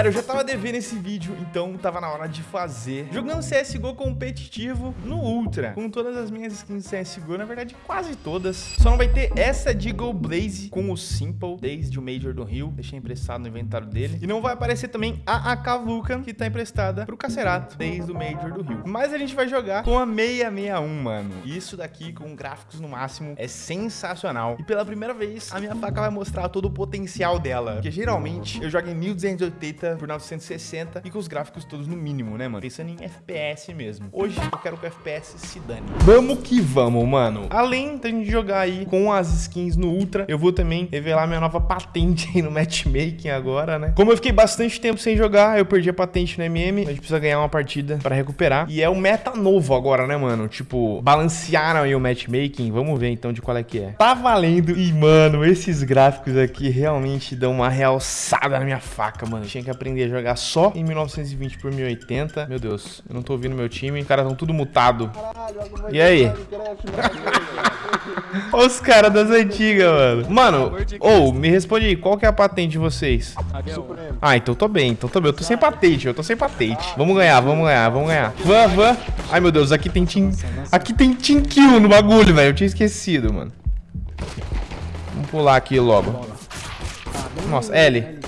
Galera, eu já tava devendo esse vídeo, então tava na hora de fazer. Jogando CSGO competitivo no Ultra, com todas as minhas skins CSGO, na verdade quase todas. Só não vai ter essa de Go Blaze com o Simple, desde o Major do Rio, deixei emprestado no inventário dele. E não vai aparecer também a AK Vulcan, que tá emprestada pro Cacerato, desde o Major do Rio. Mas a gente vai jogar com a 661, mano. Isso daqui, com gráficos no máximo, é sensacional. E pela primeira vez, a minha faca vai mostrar todo o potencial dela. Porque geralmente eu jogo em 1280 por 960 e com os gráficos todos no mínimo, né, mano? Pensando em FPS mesmo. Hoje eu quero que o FPS se dane. Vamos que vamos, mano. Além da gente jogar aí com as skins no Ultra, eu vou também revelar minha nova patente aí no matchmaking agora, né? Como eu fiquei bastante tempo sem jogar, eu perdi a patente no MM, a gente precisa ganhar uma partida pra recuperar. E é o meta novo agora, né, mano? Tipo, balancearam aí o matchmaking. Vamos ver então de qual é que é. Tá valendo. E, mano, esses gráficos aqui realmente dão uma realçada na minha faca, mano. Tinha que aprender a jogar só em 1920 por 1080. Meu Deus, eu não tô ouvindo meu time. Os caras estão tudo mutado. E aí? Olha os caras das antigas, mano. Mano, ou, oh, me responde aí, qual que é a patente de vocês? Ah, então tô bem, então tô bem. Eu tô sem patente, eu tô sem patente. Vamos ganhar, vamos ganhar, vamos ganhar. Van, van. Ai, meu Deus, aqui tem team... Aqui tem team kill no bagulho, velho. Eu tinha esquecido, mano. Vamos pular aqui logo. Nossa, L.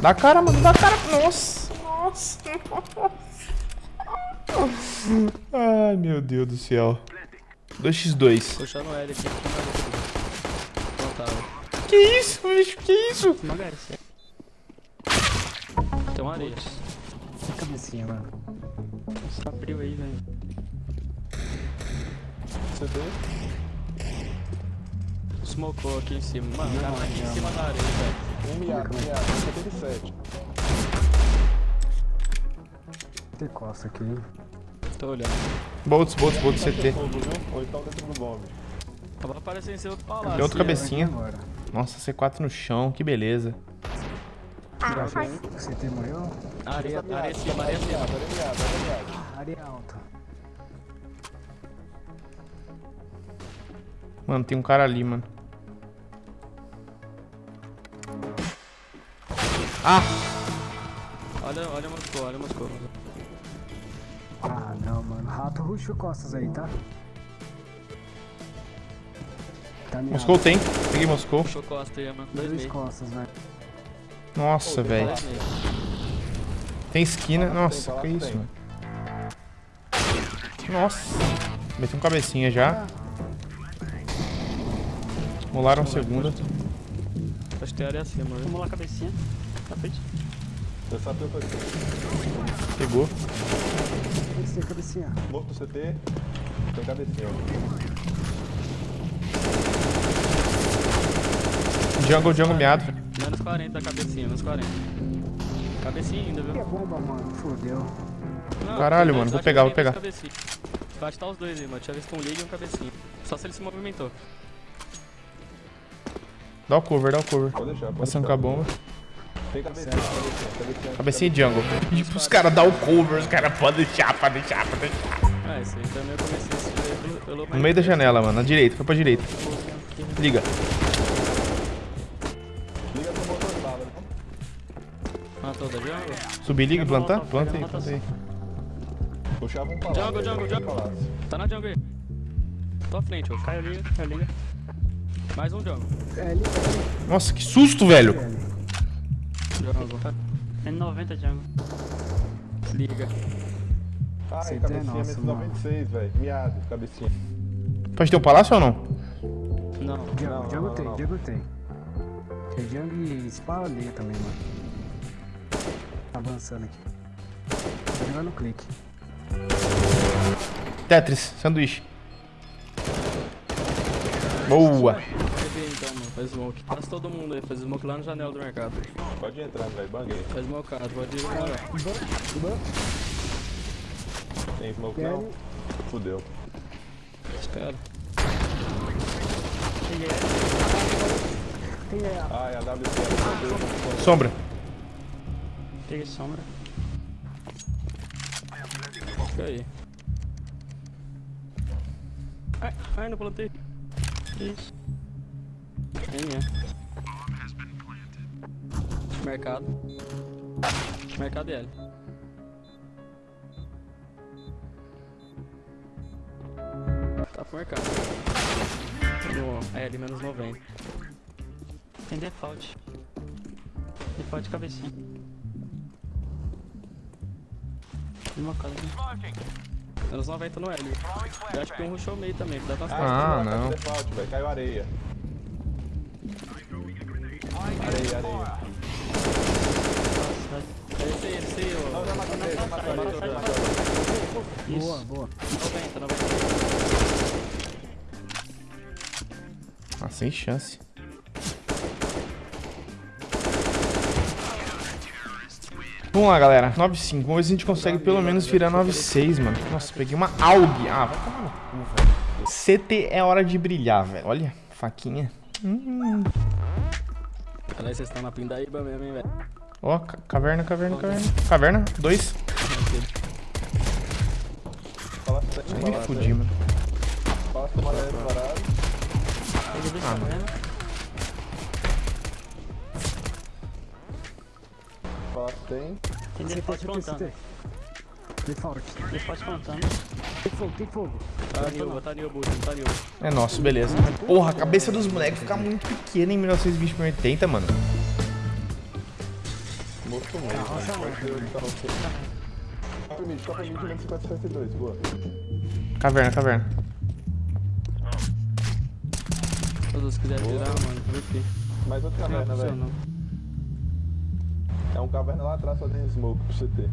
Dá cara, mano, dá cara. Nossa, nossa. Ai, meu Deus do céu. 2x2. Puxando L aqui. Que isso, bicho? Que isso? Tem uma areia. Cabecinha, mano. Só abriu aí, velho. CD. Smocou aqui em cima. Mano, o cara tá aqui em cima da areia, velho. Um miado, um miado. 77. Tem costa aqui. Tô olhando. Bolts, bolts, bolts, CT. Ou então dentro do bombe. Vai aparecer em outro palácio. Tem outro cabecinha. Nossa, C4 no chão, que beleza. Você tem morreu? Areia, areia em cima, areia em cima. areia miado, areia miado. Área alta. Mano, tem um cara ali, mano. Ah! Olha, olha Moscou, olha Moscou. Ah, não, mano. Rato ruxo costas aí, tá? Tá Moscou tem. Peguei Moscou. Puxou costa aí, mano. Dois Dois costas, velho. Nossa, velho. Tem esquina. Tem, Nossa, tem, que isso, mano. Nossa. Meti um cabecinha já. Molaram segunda. Acho que tem área acima, né? Vamos lá, cabecinha. Tapete. Eu sabia o que eu Pegou. Que ser cabecinha. Morto CT. Tem cabecinha. Jungle, jungle miado. Menos 40 da cabecinha, menos 40. Cabecinha ainda, Que viu? é bomba, mano. Fodeu. Não, Caralho, mano, vou pegar, que vou pegar. cabecinha. Vai estar os dois aí, mano. Tinha visto um liga e um cabecinha. Só se ele se movimentou. Dá o cover, dá o cover. Pode deixar, pode Passando com a deixar. bomba. Tem cabecinha, cabecinha, cabecinha. Cabecinha de jungle. Tipo, os caras dão o cover, os caras podem deixar, podem deixar, podem deixar. Ah, esse aí também eu comecei esse pelo, pelo No meio da janela, mano. Na direita, foi pra direita. Liga. Liga pro motor sala, viu? Matou da jungle? Subir, liga, plantar? Planta aí, planta aí. Puxava um palácio. Jungle, jungle, jungle. Tá na jungle aí. Tô à frente, ó. Caiu liga, caiu liga. Mais um jungle. É ali, Nossa, que susto, velho. Jungle. N90 jungle. Liga. Ai, é cabecinha, mano. 96, velho. Miado, cabecinha. Pode ter um palácio ou não? Não. Não, tem, não. jungle tem. Tem jungle e espalha também, mano. Tá avançando aqui. Tá jogando clique. Tetris, sanduíche. Boa. Então, mano. Faz smoke. Passa todo mundo aí. Faz smoke lá na janela do mercado. Pode entrar, velho. Banguei. Faz smocado, pode ir agora. Tem smoke não? Fudeu. Espera. É, Ai, a WC era Sombra. Peguei sombra. Fica aí. Ai, ai, não plantei. Isso. Mercado. Mercado e L. Tá pro mercado. No L, menos 90. Tem default. Default cabecinha. Uma casa aqui. Menos 90 no L. Eu acho que um rushou meio também, dá umas Ah, tá não. Default, velho. Caiu areia. Areia, areia. Esse aí, esse aí, Não, ô. Matou. Boa, boa. 90, 90. Ah, sem chance. Vamos lá, galera. 9,5. Vamos ver se a gente consegue pelo menos virar 9,6, mano. Nossa, peguei uma AUG. Ah, vai tomar no cu, velho. CT é hora de brilhar, velho. Olha, faquinha. Hum. Aliás, vocês estão na pindaíba mesmo, hein, velho. Ó, ca- caverna, caverna, caverna. Caverna, dois. Fala Me fudi, mano. Ah, se tem. Tem contando. Tem fogo, tem fogo. Tá Nilba, tá Nilba, tá Nilba. É nosso, beleza. Porra, a cabeça dos bonecos fica muito pequena em 1920 por 80, mano. Moço mesmo. Roça Vai ser o carro feio. Copa mid, Copa mid, menos 50, 52. Boa. Caverna, caverna. Todos se quiserem virar, mano, VP. Mais outra caverna, velho. É um caverna lá atrás fazendo smoke pro CT.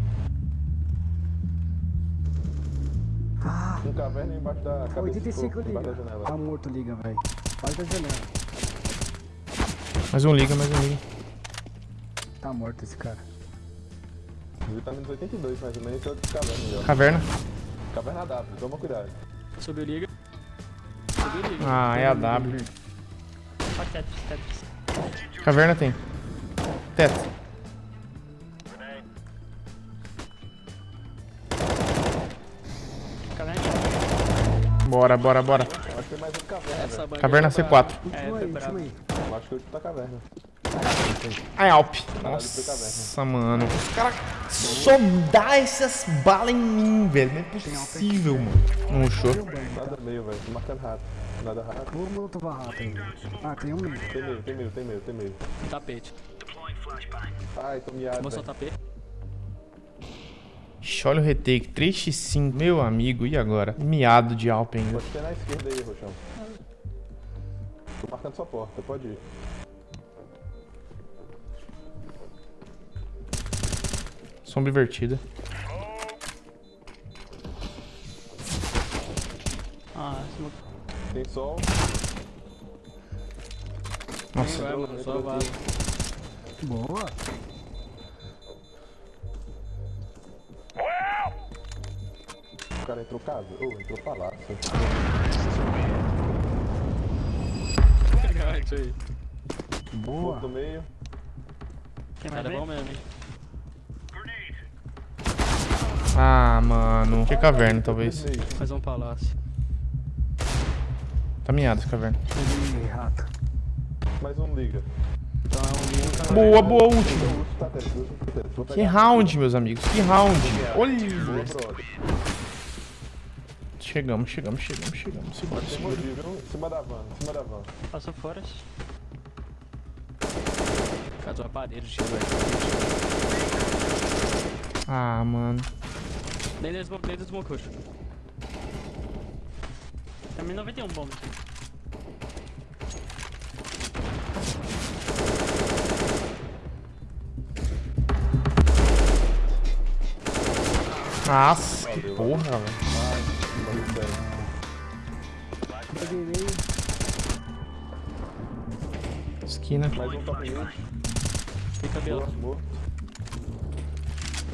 Ah, Um caverna embaixo da cabeça 85 de embaixo da liga. janela. Tá morto, liga, velho. Faz da janela. Mais um liga, mais um liga. Tá morto esse cara. Ele tá menos 82, mais ou menos, esse é outro caverna já. Caverna. Caverna W, toma cuidado. Subiu liga. Subiu liga. Ah, é a W. Ó, Tetris, Tetris. Caverna tem. Teto. Caverna. Bora, bora, bora. Acho que tem mais outro caverna, Caverna é pra- C4. É, Último foi aí, bravo. último aí. Acho que é outra caverna. Ai, Alp. Nossa, mano. Os caras só dá essas balas em mim, velho. Não é possível, mano. Não rushou. Nada meio, velho. Tô marcando rato. Nada rato. Vou molotov rato aí. Ah, tem um meio. Tem meio, tem meio, tem meio, tem meio. Tapete. Ai, tô miado, velho. o tapete. Ixi, olha o retake. 3x5. Meu amigo, e agora? Miado de Alp ainda. Pode ter na esquerda aí, Roxão. Tô marcando sua porta, pode ir. Sombra invertida. Ah. Tem sol. Nossa. Vai, mano, só vaza. Boa. O cara entrou casa. Ô, entrou palácio. Legal, isso aí. Boa. Outro meio. Quem vai Cara, é bom mesmo, hein? Ah, mano. Que caverna, talvez. Mais um palácio. Tá miado essa caverna. Mais um liga. Boa, boa. O o. Vou Que round, meus amigos. Que round. Olha. Chegamos, chegamos, chegamos, chegamos. Segura, segura. Em cima da van, em cima da van. Passou fora. Casou a parede, tiro aí. Ah, mano. Nem do smoke, nem do smoke roxo. Também 91 bomba. Nossa, que porra, velho. Esquina. Mais um top. Fica.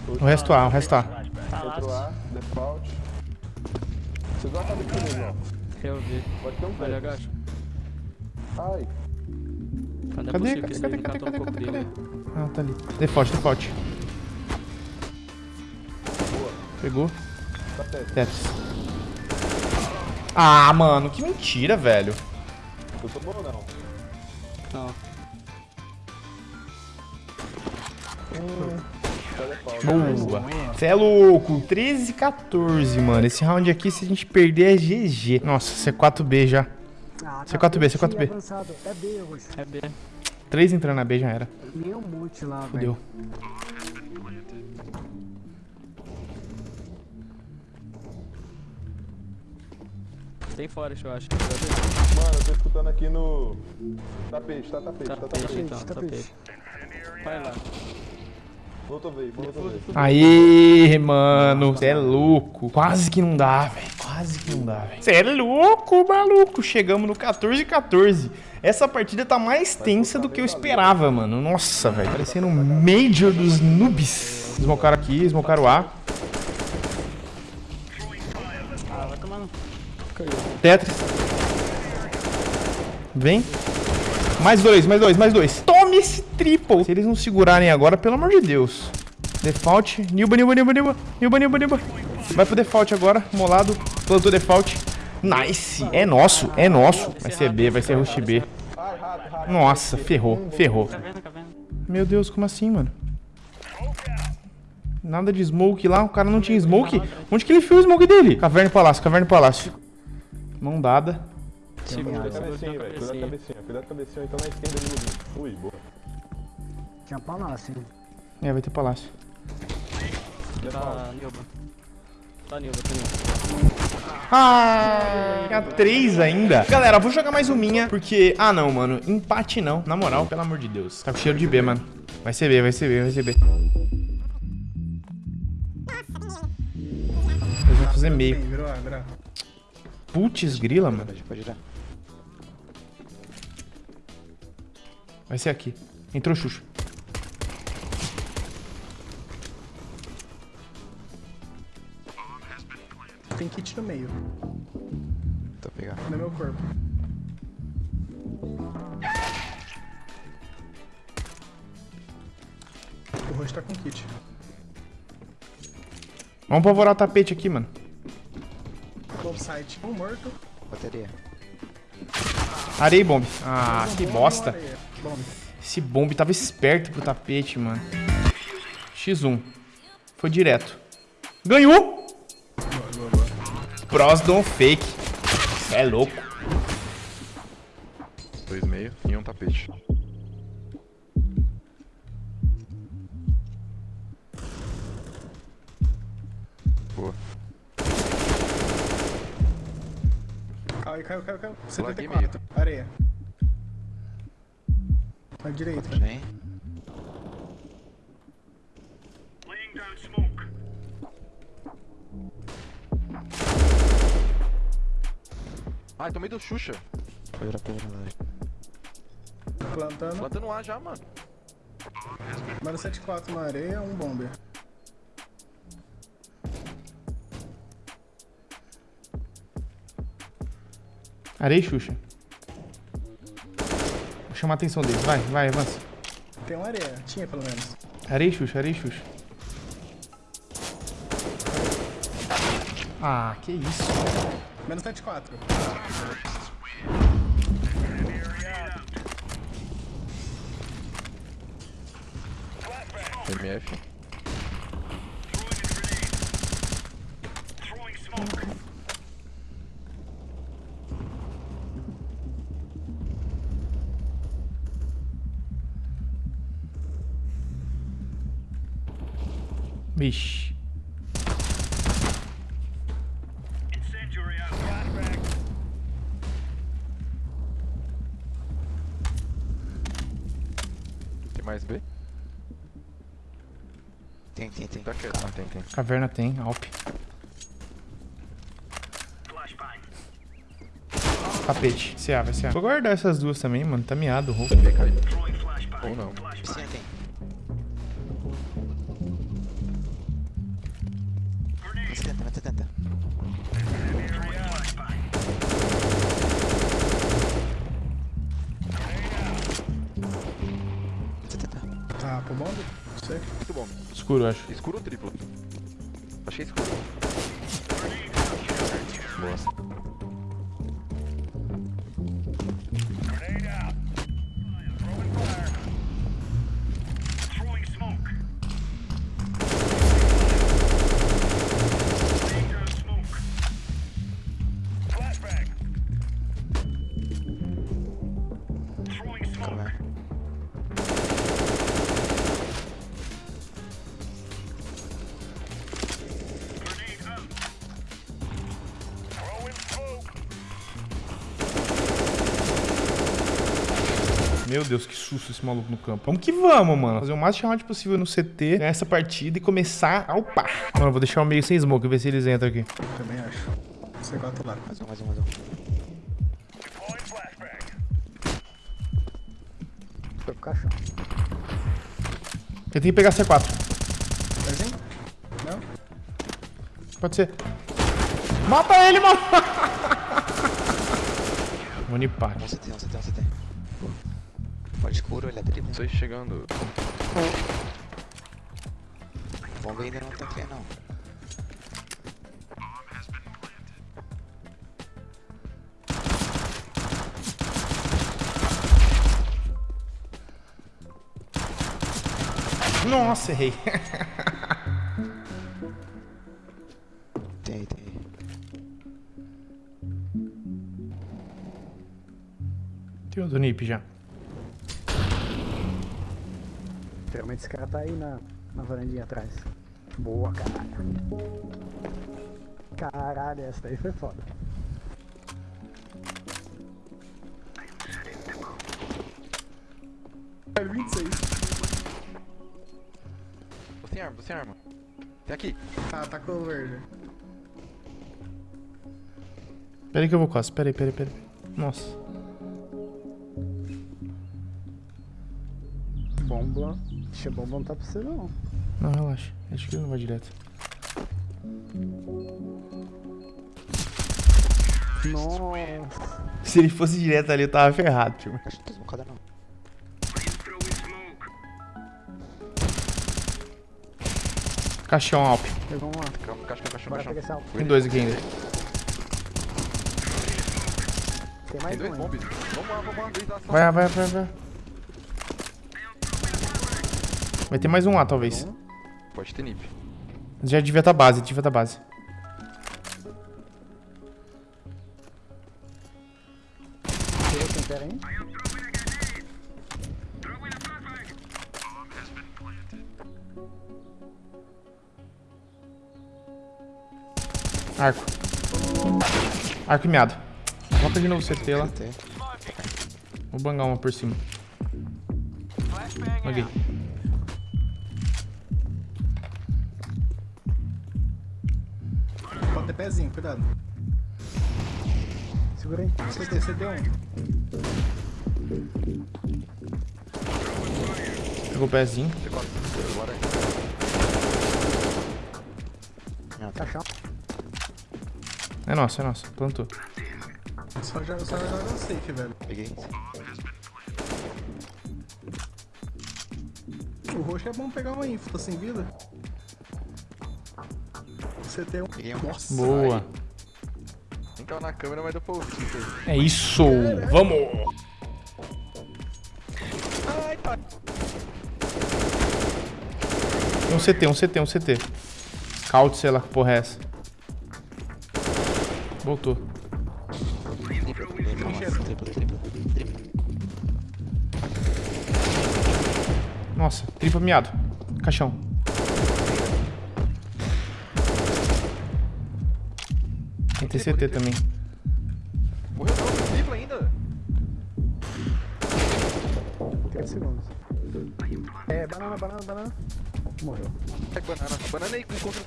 O resto A, o resto A. Entrou Palácio. A, default. Você dá a cabeça comigo, ó. Eu vi. Pode ter um Olha, agacha. Ai, é Cadê? que Cadê? Cadê? daí Cadê? Cadê? Cadê? dele. Cadê? Ah, tá ali. Default, default. Pegou. tá teto. Tetris. Ah, mano, que mentira, velho. Eu tô bom ou não? Não. Boa. Você é louco. 13 14, mano. Esse round aqui, se a gente perder, é GG. Nossa, C4B já. Ah, C4B, tá C4B. avançado. É B, roxo. É B. 3 entrando na B já era. Nem um monte lá, Fudeu. velho. Tem forest, eu acho. Mano, eu tô escutando aqui no. Tapete, tá tapete, tá Tapete, tapete. então, tapete. tapete. Vai lá. Aê, mano. Você é louco. Quase que não dá, velho. Quase que não dá, velho. Você é louco, maluco. Chegamos no 14 14. Essa partida tá mais tensa do que eu esperava, mano. Nossa, velho. Parecendo um Major dos noobs. Smocaram aqui, smocaram A. Ah, vai tomar no. Tetris. Vem. Mais dois, mais dois, mais dois. Tome esse triple. Se eles não segurarem agora, pelo amor de Deus. Default. Nilba, Nilba, Nilba, Nilba. Nilba, Nilba, Nilba. Vai pro default agora. Molado. Plantou default. Nice. É nosso, é nosso. Vai ser B, vai ser rush B. Nossa, ferrou, ferrou. Meu Deus, como assim, mano? Nada de smoke lá, o cara não tinha smoke? Onde que ele viu o smoke dele? Caverna e palácio, caverna e palácio. Mão dada. Segura, segura cabecinha, a velho. Cuidado cabecinha. cabecinha. Cuidado cabecinha, então na esquerda ali Ui, boa. Tinha palácio, hein? É, vai ter palácio. Tá Nilba. Tá Nilba, tá Nilba. Ah, tinha três ainda. Galera, vou jogar mais um minha, porque... Ah, não, mano. Empate não. Na moral, pelo amor de Deus. Tá com cheiro de B, mano. Vai ser B, vai ser B, vai ser B. Eles vão fazer meio. Putz, grila, mano. Vai ser aqui. Entrou Xuxa. Tem kit no meio. Tá pegando. No meu corpo. O rosto tá com kit. Vamos pavorar o tapete aqui, mano. Bomb site. Um morto. Bateria. Areia e bomb. Ah, que Bomb, bosta. Bomb. Esse bomb tava esperto pro tapete, mano. X1. Foi direto. Ganhou! Pros don't fake. É louco. Dois meio e um tapete. Boa. Caiu, caiu, caiu, caiu. Laguei 74. Areia. À direita. Vem. Ai, tomei do Xuxa. Pedra, pedra, Plantando. Plantando A já, mano. Mano 74 na areia, um bomber. Areia e Xuxa. Vou chamar a atenção deles. Vai, vai, avança. Tem uma areia. Tinha pelo menos. Areia e Xuxa, areia e Xuxa. Ah, que isso. Menos 74. MF. Vixe. Mais B? Tem, tem, tem. Tá quieto. Ah, tem, tem. Caverna tem, Alp. Tapete. CA, vai CA. Vou guardar essas duas também, mano. Tá miado o roubo. Ou não. Piscina tem. Escuro, acho. Escuro ou triplo? Achei escuro. Meu Deus, que susto esse maluco no campo. Vamos que vamos, mano. Fazer o mais chamado possível no CT, ganhar essa partida e começar a upar. Mano, eu vou deixar o meio sem smoke, ver se eles entram aqui. Também acho. C4 lá. Mais um, mais um, mais um. Foi pro caixão. Eu tenho que pegar C4. Pezinho? Não? Pode ser. Mata ele, mano! Unipar. Um CT, um CT, um CT. Pode escuro, ele é dribble. Tô chegando. Bomba ainda não tá aqui, não. Nossa, errei. Tem tem. Tem o do Nip já. Geralmente esse cara tá aí na, na varandinha atrás. Boa, caralho. Caralho, essa daí foi foda. É 26. Tô sem arma, tô sem arma. Tem aqui. Tá, tá com o verde. Pera aí que eu vou quase. Pera aí, pera aí, pera aí. Nossa. Bomba. Ixi, a bomba não tá pra você não. Não, relaxa. Acho que ele não vai direto. Nossa. Se ele fosse direto ali, eu tava ferrado, tio. Acho que não não. Caixão Alp. Pegou Bora caixa. pegar esse alto. Tem dois aqui ainda. Tem Tem mais dois um bombes. Vamos lá, vamos lá. Vai, vai, vai, vai. Vai ter mais um lá, talvez. Pode ter nip. Já devia estar base, devia estar base. Pera aí? Arco. Arco e meado. Coloca de novo o CT lá. Vou bangar uma por cima. Banguei. Pezinho, cuidado. Segura aí. CT, CT1. Pegou o pezinho. C4. Bora aí. Caixão. É nosso, é nosso. Plantou. Só joga, só joga safe, velho. Peguei. O roxo é bom pegar uma info, tá sem vida. CT1. Peguei um. Nossa. Boa. Nem tava na câmera, mas deu pra ouvir. É isso. Vamos. Ai, tá. Tem um CT, um CT, um CT. Scout, sei lá que porra é essa. Voltou. Nossa, tripla miado. Caixão. Tem TCT também. Morreu não, triplo ainda. 30 segundos. É, banana, banana, banana. Morreu. É banana. Banana aí com contra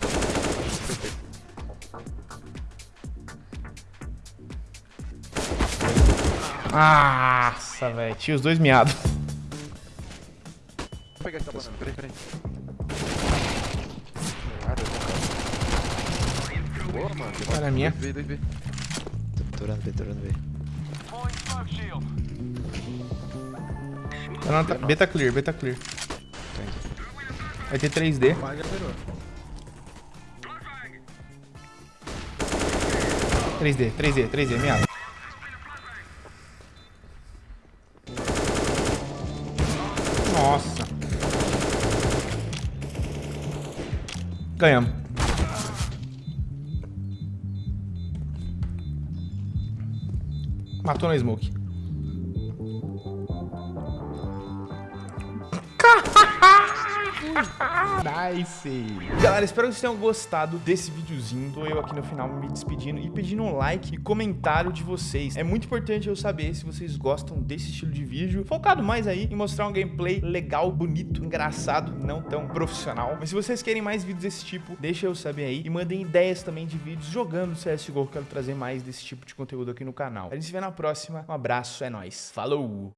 Nossa, velho. Tinha os dois miados. Vou pegar essa banana, peraí, peraí. Ah, deu bom. Boa, mano. tem Olha a minha. 2B, 2B. Tô Torando B, torando B. Tá na- tá- Beta clear, beta clear. Tô indo. Vai ter 3D. Quase já virou. 3D, 3D, 3D, miado. Nossa. Ganhamos. Matou na smoke. Nice. Galera, espero que vocês tenham gostado desse videozinho. Tô eu aqui no final me despedindo e pedindo um like e comentário de vocês. É muito importante eu saber se vocês gostam desse estilo de vídeo, focado mais aí em mostrar um gameplay legal, bonito, engraçado, não tão profissional. Mas se vocês querem mais vídeos desse tipo, deixa eu saber aí e mandem ideias também de vídeos jogando CSGO, que eu quero trazer mais desse tipo de conteúdo aqui no canal. A gente se vê na próxima. Um abraço, é nóis. Falou!